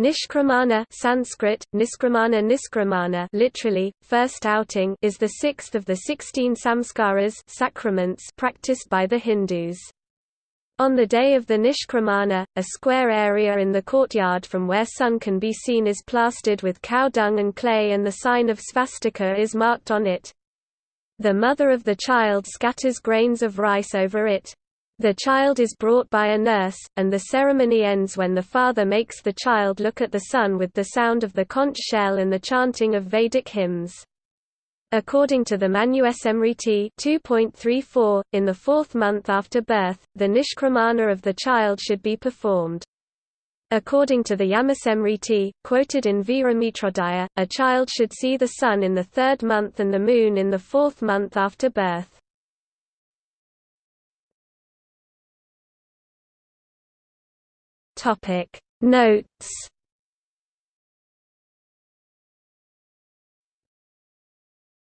Nishkramana Sanskrit, Niskramana Niskramana literally, first outing is the sixth of the sixteen samskaras sacraments practiced by the Hindus. On the day of the Nishkramana, a square area in the courtyard from where sun can be seen is plastered with cow dung and clay and the sign of svastika is marked on it. The mother of the child scatters grains of rice over it. The child is brought by a nurse, and the ceremony ends when the father makes the child look at the sun with the sound of the conch shell and the chanting of Vedic hymns. According to the Manusmriti 2.34, in the fourth month after birth, the nishkramana of the child should be performed. According to the Yamasmriti, quoted in Viramitrodaya, a child should see the sun in the third month and the moon in the fourth month after birth. Topic Notes